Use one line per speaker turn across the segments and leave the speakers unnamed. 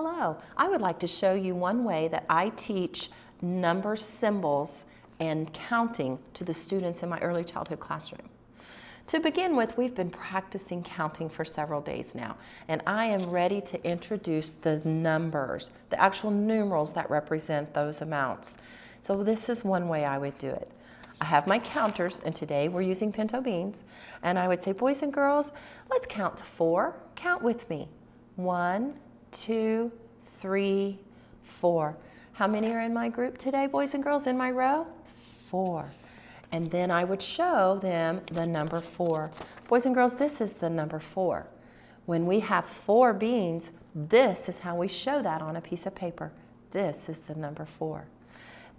Hello, I would like to show you one way that I teach number symbols and counting to the students in my early childhood classroom. To begin with, we've been practicing counting for several days now, and I am ready to introduce the numbers, the actual numerals that represent those amounts. So this is one way I would do it. I have my counters, and today we're using pinto beans, and I would say, boys and girls, let's count to four. Count with me. One, two, three, four. How many are in my group today, boys and girls, in my row? Four. And then I would show them the number four. Boys and girls, this is the number four. When we have four beans, this is how we show that on a piece of paper. This is the number four.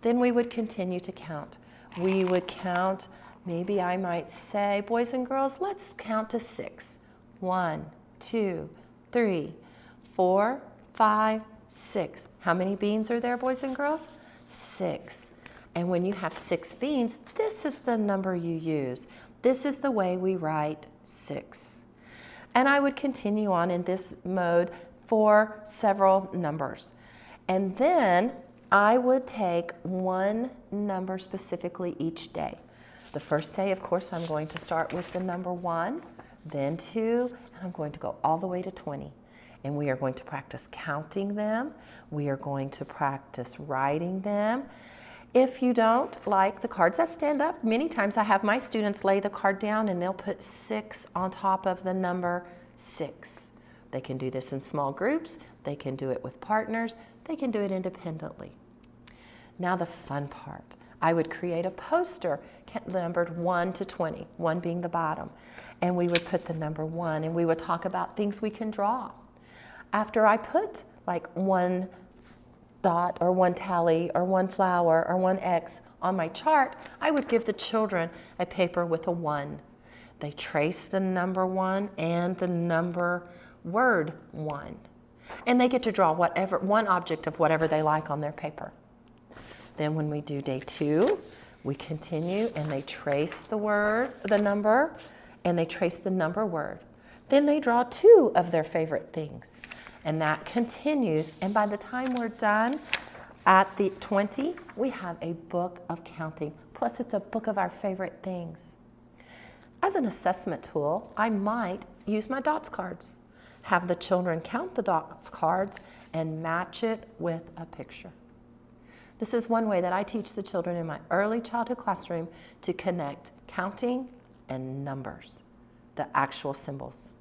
Then we would continue to count. We would count, maybe I might say, boys and girls, let's count to six. One, two, three, four, five, six. How many beans are there, boys and girls? Six. And when you have six beans, this is the number you use. This is the way we write six. And I would continue on in this mode for several numbers. And then I would take one number specifically each day. The first day, of course, I'm going to start with the number one, then two, and I'm going to go all the way to 20 and we are going to practice counting them. We are going to practice writing them. If you don't like the cards that stand up, many times I have my students lay the card down and they'll put six on top of the number six. They can do this in small groups. They can do it with partners. They can do it independently. Now the fun part. I would create a poster numbered 1 to 20, 1 being the bottom. And we would put the number 1 and we would talk about things we can draw. After I put like one dot or one tally or one flower or one X on my chart, I would give the children a paper with a one. They trace the number one and the number word one. And they get to draw whatever one object of whatever they like on their paper. Then when we do day two, we continue and they trace the word, the number, and they trace the number word. Then they draw two of their favorite things. And that continues. And by the time we're done at the 20, we have a book of counting. Plus, it's a book of our favorite things. As an assessment tool, I might use my dots cards. Have the children count the dots cards and match it with a picture. This is one way that I teach the children in my early childhood classroom to connect counting and numbers, the actual symbols.